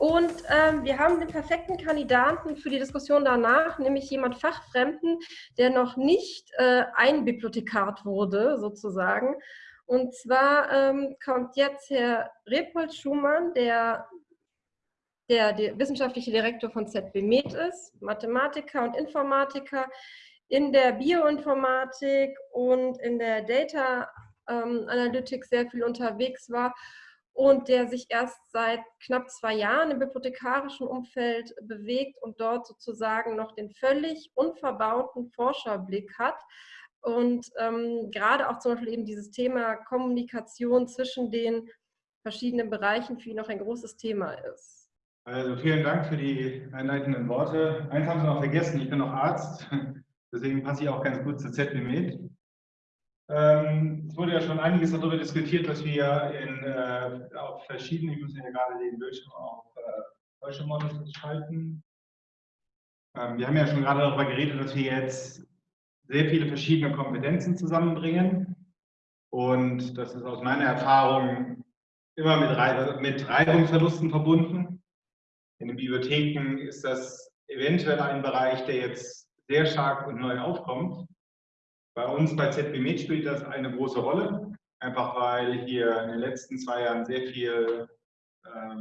Und ähm, wir haben den perfekten Kandidaten für die Diskussion danach, nämlich jemand Fachfremden, der noch nicht äh, einbibliothekart wurde, sozusagen. Und zwar ähm, kommt jetzt Herr Repold Schumann, der, der, der wissenschaftliche Direktor von ZB Med ist, Mathematiker und Informatiker in der Bioinformatik und in der Data ähm, Analytics sehr viel unterwegs war und der sich erst seit knapp zwei Jahren im bibliothekarischen Umfeld bewegt und dort sozusagen noch den völlig unverbauten Forscherblick hat. Und ähm, gerade auch zum Beispiel eben dieses Thema Kommunikation zwischen den verschiedenen Bereichen für ihn noch ein großes Thema ist. Also vielen Dank für die einleitenden Worte. Eins haben Sie noch vergessen, ich bin noch Arzt, deswegen passe ich auch ganz gut zur ZBMed. Ähm, es wurde ja schon einiges darüber diskutiert, dass wir in, äh, auf verschiedenen, ich muss ja gerade den Bildschirm auf äh, deutsche Models schalten. Ähm, wir haben ja schon gerade darüber geredet, dass wir jetzt sehr viele verschiedene Kompetenzen zusammenbringen. Und das ist aus meiner Erfahrung immer mit, mit Reibungsverlusten verbunden. In den Bibliotheken ist das eventuell ein Bereich, der jetzt sehr stark und neu aufkommt. Bei uns bei ZB spielt das eine große Rolle, einfach weil hier in den letzten zwei Jahren sehr viel äh,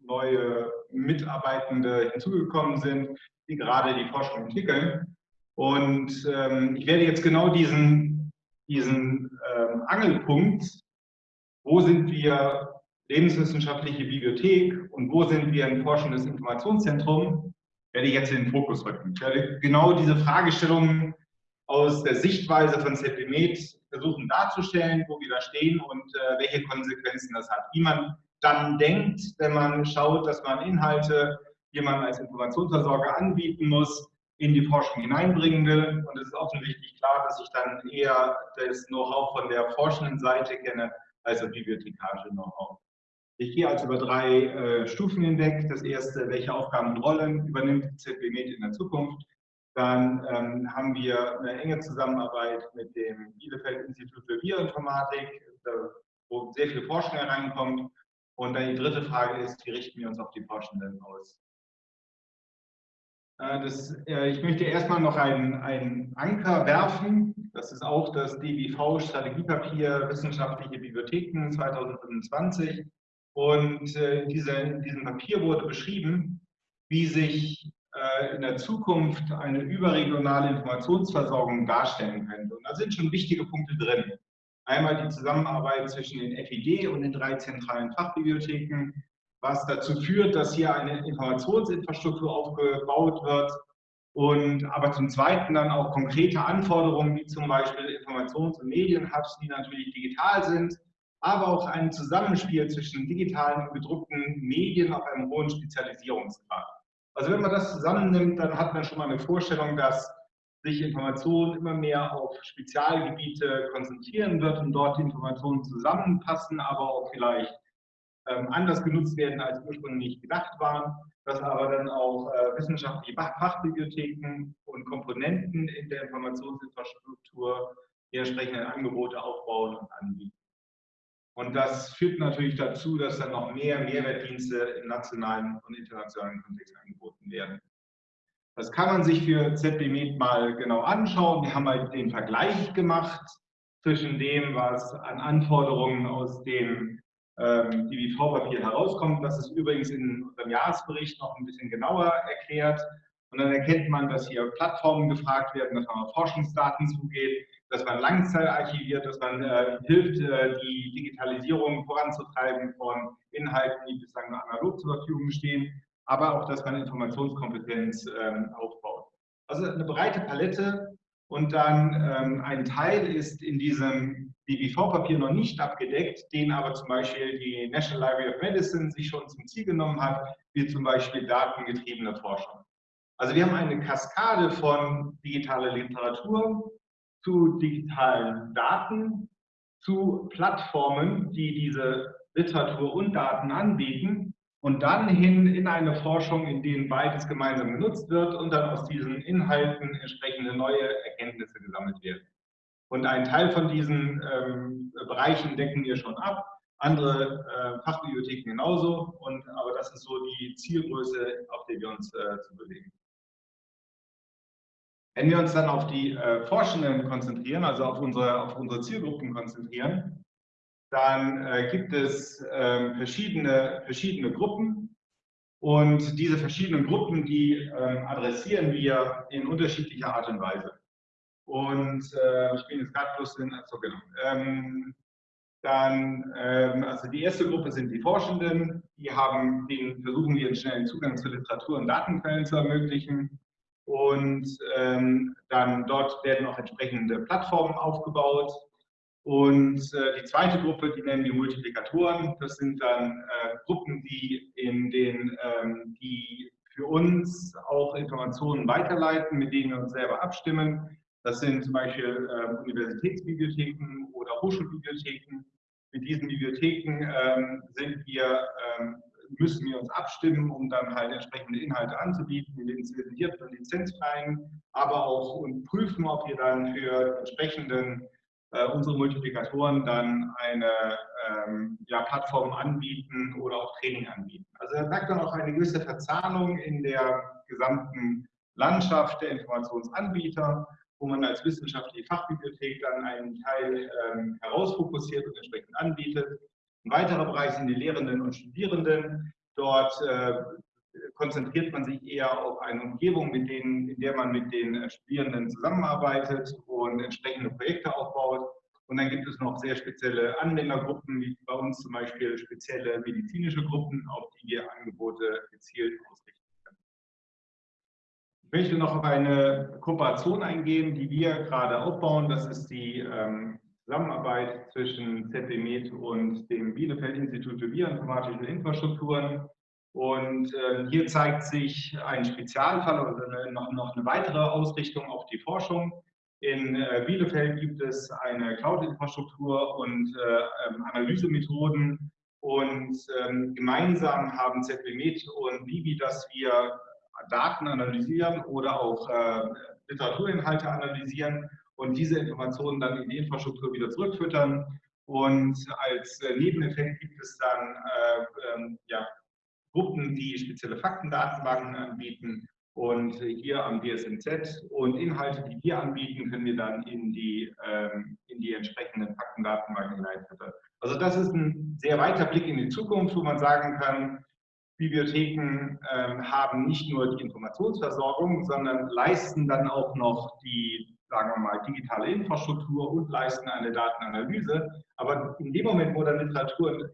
neue Mitarbeitende hinzugekommen sind, die gerade die Forschung entwickeln. Und ähm, ich werde jetzt genau diesen, diesen ähm, Angelpunkt, wo sind wir lebenswissenschaftliche Bibliothek und wo sind wir ein forschendes Informationszentrum, werde ich jetzt in den Fokus rücken. Ich werde genau diese Fragestellungen aus der Sichtweise von ZBMed versuchen darzustellen, wo wir da stehen und äh, welche Konsequenzen das hat. Wie man dann denkt, wenn man schaut, dass man Inhalte, die man als Informationsversorger anbieten muss, in die Forschung hineinbringen will. Und es ist offensichtlich klar, dass ich dann eher das Know-how von der forschenden Seite kenne, als das bibliothekarische Know-how. Ich gehe also über drei äh, Stufen hinweg. Das erste, welche Aufgaben und Rollen übernimmt ZBMed in der Zukunft? Dann ähm, haben wir eine enge Zusammenarbeit mit dem Bielefeld-Institut für Bioinformatik, wo sehr viel Forschung hereinkommt. Und dann die dritte Frage ist, wie richten wir uns auf die Forschenden aus? Äh, das, äh, ich möchte erstmal noch einen, einen Anker werfen. Das ist auch das DBV-Strategiepapier Wissenschaftliche Bibliotheken 2025. Und äh, diese, in diesem Papier wurde beschrieben, wie sich in der Zukunft eine überregionale Informationsversorgung darstellen könnte. Und da sind schon wichtige Punkte drin. Einmal die Zusammenarbeit zwischen den FID und den drei zentralen Fachbibliotheken, was dazu führt, dass hier eine Informationsinfrastruktur aufgebaut wird und aber zum Zweiten dann auch konkrete Anforderungen, wie zum Beispiel Informations- und Medienhubs, die natürlich digital sind, aber auch ein Zusammenspiel zwischen digitalen und gedruckten Medien auf einem hohen Spezialisierungsgrad. Also wenn man das zusammennimmt, dann hat man schon mal eine Vorstellung, dass sich Informationen immer mehr auf Spezialgebiete konzentrieren wird und dort die Informationen zusammenpassen, aber auch vielleicht ähm, anders genutzt werden, als ursprünglich gedacht waren, dass aber dann auch äh, wissenschaftliche Fachbibliotheken und Komponenten in der Informationsinfrastruktur die entsprechenden Angebote aufbauen und anbieten. Und das führt natürlich dazu, dass dann noch mehr Mehrwertdienste im nationalen und internationalen Kontext angeboten werden. Das kann man sich für ZB mal genau anschauen. Wir haben halt den Vergleich gemacht zwischen dem, was an Anforderungen aus dem ähm, DBV-Papier herauskommt. Das ist übrigens in unserem Jahresbericht noch ein bisschen genauer erklärt. Und dann erkennt man, dass hier Plattformen gefragt werden, dass man auf Forschungsdaten zugeht, dass man Langzeit archiviert, dass man äh, hilft, äh, die Digitalisierung voranzutreiben von Inhalten, die bislang analog zur Verfügung stehen, aber auch, dass man Informationskompetenz ähm, aufbaut. Also eine breite Palette und dann ähm, ein Teil ist in diesem DBV-Papier noch nicht abgedeckt, den aber zum Beispiel die National Library of Medicine sich schon zum Ziel genommen hat, wie zum Beispiel datengetriebene Forschung. Also wir haben eine Kaskade von digitaler Literatur, zu digitalen Daten, zu Plattformen, die diese Literatur und Daten anbieten und dann hin in eine Forschung, in denen beides gemeinsam genutzt wird und dann aus diesen Inhalten entsprechende neue Erkenntnisse gesammelt werden. Und einen Teil von diesen ähm, Bereichen decken wir schon ab. andere äh, Fachbibliotheken genauso. Und, aber das ist so die Zielgröße, auf der wir uns äh, zu bewegen. Wenn wir uns dann auf die äh, Forschenden konzentrieren, also auf unsere, auf unsere Zielgruppen konzentrieren, dann äh, gibt es äh, verschiedene, verschiedene Gruppen und diese verschiedenen Gruppen, die ähm, adressieren wir in unterschiedlicher Art und Weise. Und äh, ich bin jetzt gerade bloß in, also genau, ähm, dann, ähm, also die erste Gruppe sind die Forschenden, die haben, denen versuchen wir einen schnellen Zugang zu Literatur und Datenquellen zu ermöglichen. Und ähm, dann dort werden auch entsprechende Plattformen aufgebaut. Und äh, die zweite Gruppe, die nennen wir Multiplikatoren. Das sind dann äh, Gruppen, die, in den, ähm, die für uns auch Informationen weiterleiten, mit denen wir uns selber abstimmen. Das sind zum Beispiel äh, Universitätsbibliotheken oder Hochschulbibliotheken. Mit diesen Bibliotheken ähm, sind wir ähm, müssen wir uns abstimmen, um dann halt entsprechende Inhalte anzubieten, lizenzierten und lizenzfreien, aber auch und prüfen, ob wir dann für entsprechenden äh, unsere Multiplikatoren dann eine ähm, ja, Plattform anbieten oder auch Training anbieten. Also da merkt man auch eine gewisse Verzahnung in der gesamten Landschaft der Informationsanbieter, wo man als wissenschaftliche Fachbibliothek dann einen Teil ähm, herausfokussiert und entsprechend anbietet ein weiterer Bereich sind die Lehrenden und Studierenden. Dort äh, konzentriert man sich eher auf eine Umgebung, mit denen, in der man mit den Studierenden zusammenarbeitet und entsprechende Projekte aufbaut. Und dann gibt es noch sehr spezielle Anwendergruppen, wie bei uns zum Beispiel spezielle medizinische Gruppen, auf die wir Angebote gezielt ausrichten können. Ich möchte noch auf eine Kooperation eingehen, die wir gerade aufbauen. Das ist die ähm, Zusammenarbeit zwischen ZBMed und dem Bielefeld-Institut für bioinformatische Infrastrukturen. Und äh, hier zeigt sich ein Spezialfall oder noch, noch eine weitere Ausrichtung auf die Forschung. In äh, Bielefeld gibt es eine Cloud-Infrastruktur und äh, ähm, Analysemethoden. Und ähm, gemeinsam haben ZBMed und Bibi, dass wir Daten analysieren oder auch äh, Literaturinhalte analysieren und diese Informationen dann in die Infrastruktur wieder zurückfüttern. Und als äh, Nebeneffekt gibt es dann äh, ähm, ja, Gruppen, die spezielle Faktendatenbanken anbieten und hier am DSNZ und Inhalte, die wir anbieten, können wir dann in die, ähm, in die entsprechenden Faktendatenbanken hineinfüttern. Also das ist ein sehr weiter Blick in die Zukunft, wo man sagen kann, Bibliotheken ähm, haben nicht nur die Informationsversorgung, sondern leisten dann auch noch die sagen wir mal, digitale Infrastruktur und leisten eine Datenanalyse. Aber in dem Moment, wo dann Literatur und,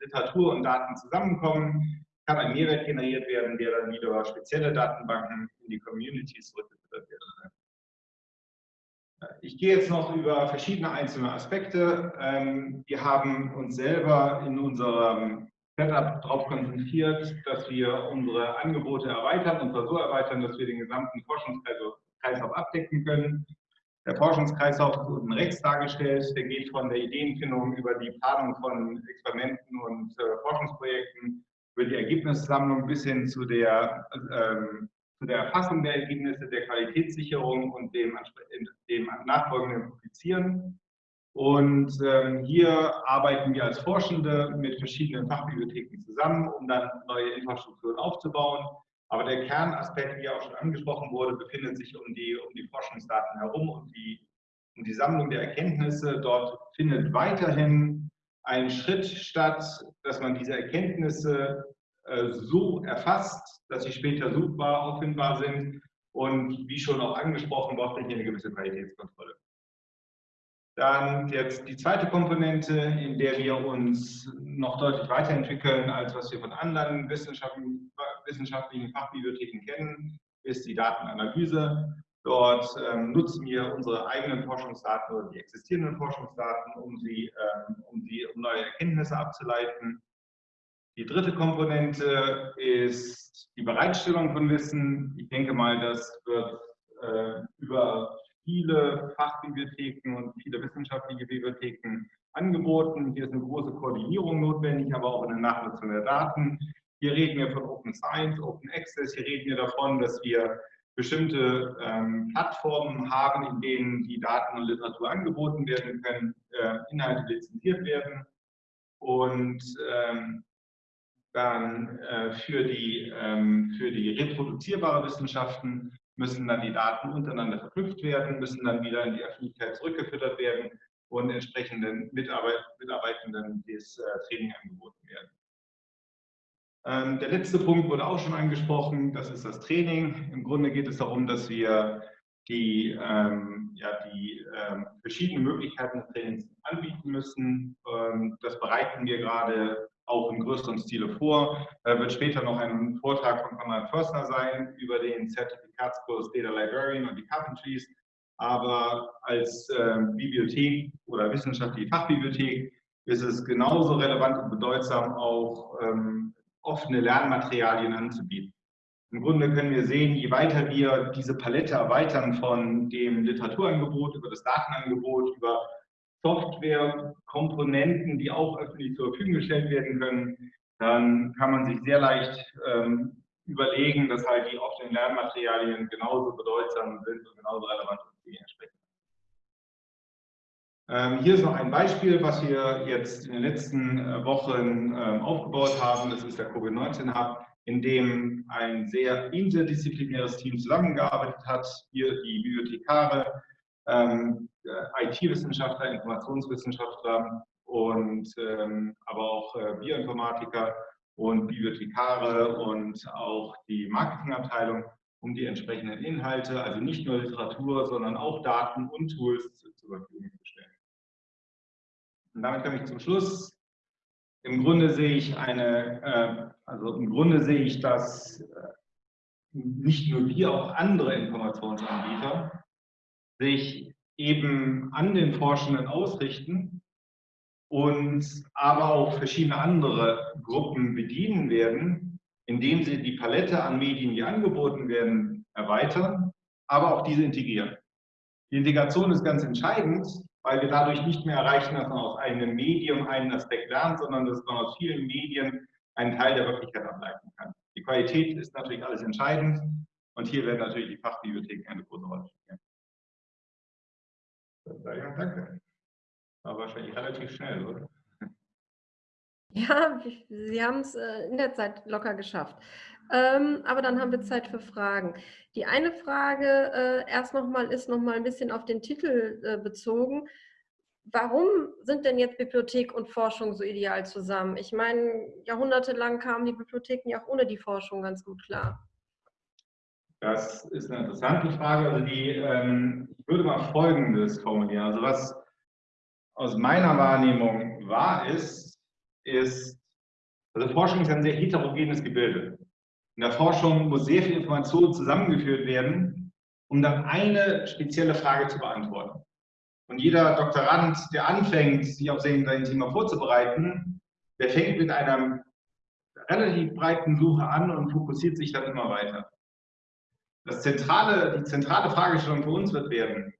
Literatur und Daten zusammenkommen, kann ein Mehrwert generiert werden, der dann wieder spezielle Datenbanken in die Communities zurückgeführt wird. Ich gehe jetzt noch über verschiedene einzelne Aspekte. Ähm, wir haben uns selber in unserem Setup darauf konzentriert, dass wir unsere Angebote erweitern und zwar so erweitern, dass wir den gesamten Forschungskreis, Kreislauf abdecken können. Der Forschungskreislauf ist unten rechts dargestellt. Der geht von der Ideenfindung über die Planung von Experimenten und äh, Forschungsprojekten, über die Ergebnissammlung bis hin zu der, ähm, zu der Erfassung der Ergebnisse, der Qualitätssicherung und dem, dem nachfolgenden Publizieren. Und ähm, hier arbeiten wir als Forschende mit verschiedenen Fachbibliotheken zusammen, um dann neue Infrastrukturen aufzubauen. Aber der Kernaspekt, wie auch schon angesprochen wurde, befindet sich um die, um die Forschungsdaten herum und die, um die Sammlung der Erkenntnisse. Dort findet weiterhin ein Schritt statt, dass man diese Erkenntnisse äh, so erfasst, dass sie später suchbar, auffindbar sind. Und wie schon auch angesprochen, braucht man hier eine gewisse Qualitätskontrolle. Dann jetzt die zweite Komponente, in der wir uns noch deutlich weiterentwickeln, als was wir von anderen wissenschaftlichen, wissenschaftlichen Fachbibliotheken kennen, ist die Datenanalyse. Dort ähm, nutzen wir unsere eigenen Forschungsdaten oder die existierenden Forschungsdaten, um sie, ähm, um sie um neue Erkenntnisse abzuleiten. Die dritte Komponente ist die Bereitstellung von Wissen. Ich denke mal, das wird äh, über viele Fachbibliotheken und viele wissenschaftliche Bibliotheken angeboten. Hier ist eine große Koordinierung notwendig, aber auch eine Nachnutzung der Daten. Hier reden wir von Open Science, Open Access. Hier reden wir davon, dass wir bestimmte ähm, Plattformen haben, in denen die Daten und Literatur angeboten werden können, äh, Inhalte lizenziert werden. und ähm, dann äh, für, die, ähm, für die reproduzierbare Wissenschaften müssen dann die Daten untereinander verknüpft werden, müssen dann wieder in die Öffentlichkeit zurückgefüttert werden und entsprechenden Mitarbeit Mitarbeitenden das äh, Training angeboten werden. Ähm, der letzte Punkt wurde auch schon angesprochen, das ist das Training. Im Grunde geht es darum, dass wir die, ähm, ja, die ähm, verschiedenen Möglichkeiten des Trainings anbieten müssen. Ähm, das bereiten wir gerade auch im größeren Stile vor. Da wird später noch ein Vortrag von Konrad Förstner sein über den Zertifikatskurs Data Librarian und die Carpentries. Aber als äh, Bibliothek oder wissenschaftliche Fachbibliothek ist es genauso relevant und bedeutsam, auch ähm, offene Lernmaterialien anzubieten. Im Grunde können wir sehen, je weiter wir diese Palette erweitern von dem Literaturangebot über das Datenangebot, über Softwarekomponenten, die auch öffentlich zur Verfügung gestellt werden können, dann kann man sich sehr leicht ähm, überlegen, dass halt die offenen Lernmaterialien genauso bedeutsam sind und genauso relevant. Ähm, hier ist noch ein Beispiel, was wir jetzt in den letzten äh, Wochen ähm, aufgebaut haben. Das ist der Covid-19 Hub in dem ein sehr interdisziplinäres Team zusammengearbeitet hat. Hier die Bibliothekare, ähm, IT-Wissenschaftler, Informationswissenschaftler und ähm, aber auch äh, Bioinformatiker und Bibliothekare und auch die Marketingabteilung, um die entsprechenden Inhalte, also nicht nur Literatur, sondern auch Daten und Tools zur Verfügung zu stellen. Und damit komme ich zum Schluss. Im Grunde sehe ich eine äh, also im Grunde sehe ich, dass äh, nicht nur wir, auch andere Informationsanbieter sich eben an den Forschenden ausrichten und aber auch verschiedene andere Gruppen bedienen werden, indem sie die Palette an Medien, die angeboten werden, erweitern, aber auch diese integrieren. Die Integration ist ganz entscheidend, weil wir dadurch nicht mehr erreichen, dass man aus einem Medium einen Aspekt lernt, sondern dass man aus vielen Medien einen Teil der Wirklichkeit ableiten kann. Die Qualität ist natürlich alles entscheidend und hier werden natürlich die Fachbibliotheken eine große Rolle spielen. Ja, danke. War wahrscheinlich relativ schnell, oder? Ja, Sie haben es äh, in der Zeit locker geschafft. Ähm, aber dann haben wir Zeit für Fragen. Die eine Frage äh, erst nochmal ist nochmal ein bisschen auf den Titel äh, bezogen warum sind denn jetzt Bibliothek und Forschung so ideal zusammen? Ich meine, jahrhundertelang kamen die Bibliotheken ja auch ohne die Forschung ganz gut klar. Das ist eine interessante Frage. Also die, ähm, ich würde mal Folgendes formulieren. Also was aus meiner Wahrnehmung wahr ist, ist, also Forschung ist ein sehr heterogenes Gebilde. In der Forschung muss sehr viel Information zusammengeführt werden, um dann eine spezielle Frage zu beantworten. Und jeder Doktorand, der anfängt, sich auf sein Thema vorzubereiten, der fängt mit einer relativ breiten Suche an und fokussiert sich dann immer weiter. Das zentrale, die zentrale Fragestellung für uns wird werden,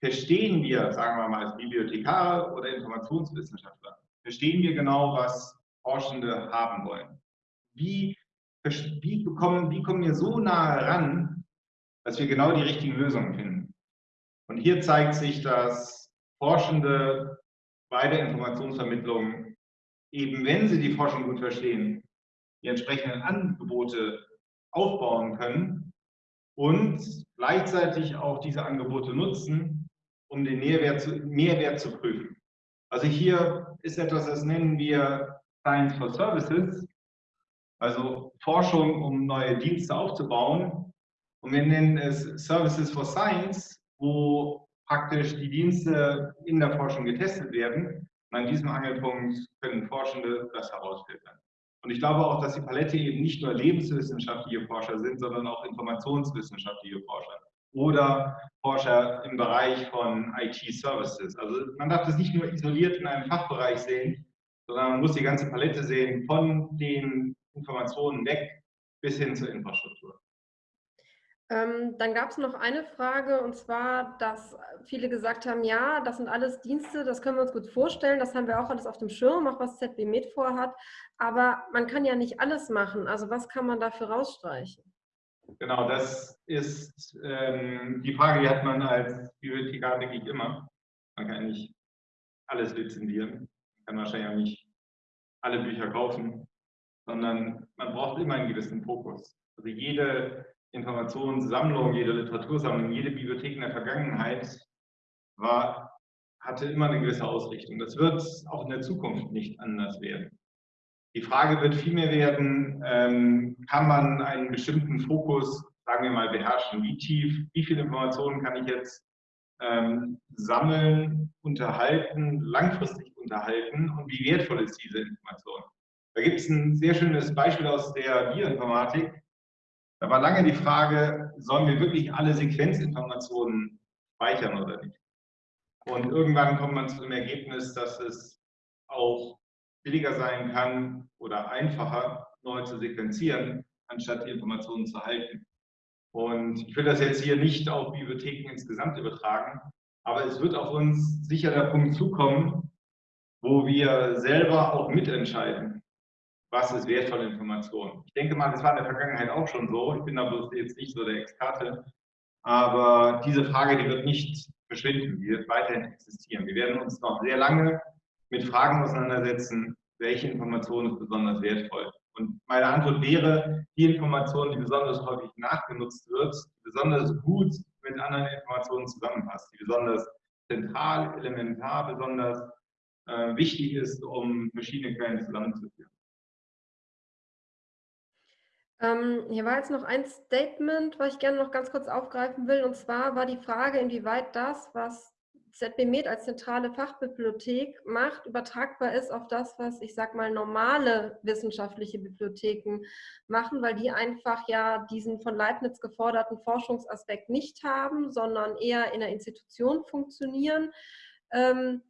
verstehen wir, sagen wir mal als Bibliothekare oder Informationswissenschaftler, verstehen wir genau, was Forschende haben wollen? Wie, wie, bekommen, wie kommen wir so nahe ran, dass wir genau die richtigen Lösungen finden? Und hier zeigt sich, dass Forschende bei der Informationsvermittlung, eben wenn sie die Forschung gut verstehen, die entsprechenden Angebote aufbauen können und gleichzeitig auch diese Angebote nutzen, um den Mehrwert zu, Mehrwert zu prüfen. Also hier ist etwas, das nennen wir Science for Services, also Forschung, um neue Dienste aufzubauen. Und wir nennen es Services for Science, wo praktisch die Dienste in der Forschung getestet werden. Und an diesem Angelpunkt können Forschende das herausfiltern. Und ich glaube auch, dass die Palette eben nicht nur lebenswissenschaftliche Forscher sind, sondern auch informationswissenschaftliche Forscher oder Forscher im Bereich von IT-Services. Also man darf das nicht nur isoliert in einem Fachbereich sehen, sondern man muss die ganze Palette sehen, von den Informationen weg bis hin zur Infrastruktur. Ähm, dann gab es noch eine Frage und zwar, dass viele gesagt haben, ja, das sind alles Dienste, das können wir uns gut vorstellen, das haben wir auch alles auf dem Schirm, auch was ZB Med vorhat, aber man kann ja nicht alles machen. Also was kann man dafür rausstreichen? Genau, das ist ähm, die Frage, die hat man als Bibliothekar, denke ich, immer. Man kann nicht alles lizenzieren, man kann wahrscheinlich auch nicht alle Bücher kaufen, sondern man braucht immer einen gewissen Fokus. Also jede Informationssammlung, jede Literatursammlung, jede Bibliothek in der Vergangenheit war, hatte immer eine gewisse Ausrichtung. Das wird auch in der Zukunft nicht anders werden. Die Frage wird vielmehr werden, ähm, kann man einen bestimmten Fokus, sagen wir mal, beherrschen? Wie tief, wie viele Informationen kann ich jetzt ähm, sammeln, unterhalten, langfristig unterhalten und wie wertvoll ist diese Information? Da gibt es ein sehr schönes Beispiel aus der Bioinformatik. Da war lange die Frage, sollen wir wirklich alle Sequenzinformationen speichern oder nicht? Und irgendwann kommt man zu dem Ergebnis, dass es auch billiger sein kann oder einfacher, neu zu sequenzieren, anstatt die Informationen zu halten. Und ich will das jetzt hier nicht auf Bibliotheken insgesamt übertragen, aber es wird auf uns sicher der Punkt zukommen, wo wir selber auch mitentscheiden, was ist wertvolle Information. Ich denke mal, das war in der Vergangenheit auch schon so. Ich bin da bloß jetzt nicht so der Experte. Aber diese Frage, die wird nicht verschwinden, die wird weiterhin existieren. Wir werden uns noch sehr lange mit Fragen auseinandersetzen, welche Information ist besonders wertvoll. Und meine Antwort wäre, die Information, die besonders häufig nachgenutzt wird, besonders gut mit anderen Informationen zusammenpasst, die besonders zentral, elementar, besonders äh, wichtig ist, um verschiedene Quellen zusammenzuführen. Ähm, hier war jetzt noch ein Statement, was ich gerne noch ganz kurz aufgreifen will. Und zwar war die Frage, inwieweit das, was ZBMed als zentrale Fachbibliothek macht, übertragbar ist auf das, was ich sage mal normale wissenschaftliche Bibliotheken machen, weil die einfach ja diesen von Leibniz geforderten Forschungsaspekt nicht haben, sondern eher in der Institution funktionieren. Ähm,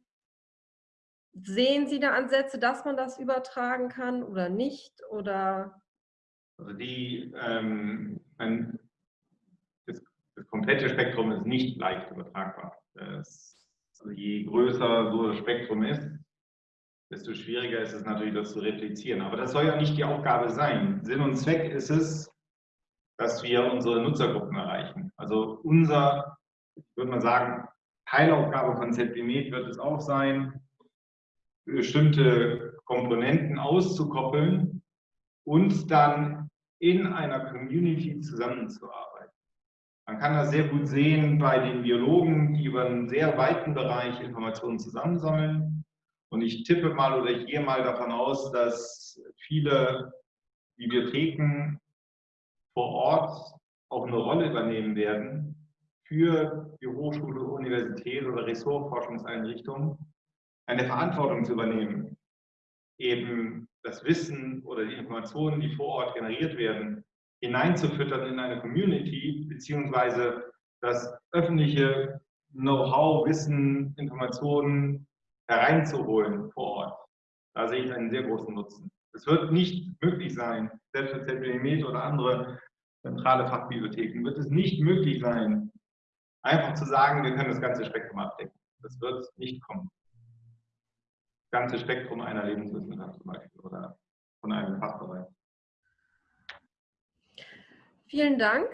sehen Sie da Ansätze, dass man das übertragen kann oder nicht? Oder also die, ähm, ein, das, das komplette Spektrum ist nicht leicht übertragbar. Das also je größer so das Spektrum ist, desto schwieriger ist es natürlich, das zu replizieren. Aber das soll ja nicht die Aufgabe sein. Sinn und Zweck ist es, dass wir unsere Nutzergruppen erreichen. Also unser, würde mal sagen, Teilaufgabe von ZBMed wird es auch sein, bestimmte Komponenten auszukoppeln und dann in einer Community zusammenzuarbeiten. Man kann das sehr gut sehen bei den Biologen, die über einen sehr weiten Bereich Informationen zusammensammeln. Und ich tippe mal oder ich gehe mal davon aus, dass viele Bibliotheken vor Ort auch eine Rolle übernehmen werden für die Hochschule, Universität oder Ressortforschungseinrichtungen, eine Verantwortung zu übernehmen, eben das Wissen oder die Informationen, die vor Ort generiert werden, hineinzufüttern in eine Community, beziehungsweise das öffentliche Know-how, Wissen, Informationen hereinzuholen vor Ort. Da sehe ich einen sehr großen Nutzen. Es wird nicht möglich sein, selbst für ZBMed oder andere zentrale Fachbibliotheken, wird es nicht möglich sein, einfach zu sagen, wir können das ganze Spektrum abdecken. Das wird nicht kommen. Ganze Spektrum einer Lebenswissenschaft zum Beispiel oder von einem Fachbereich. Vielen Dank.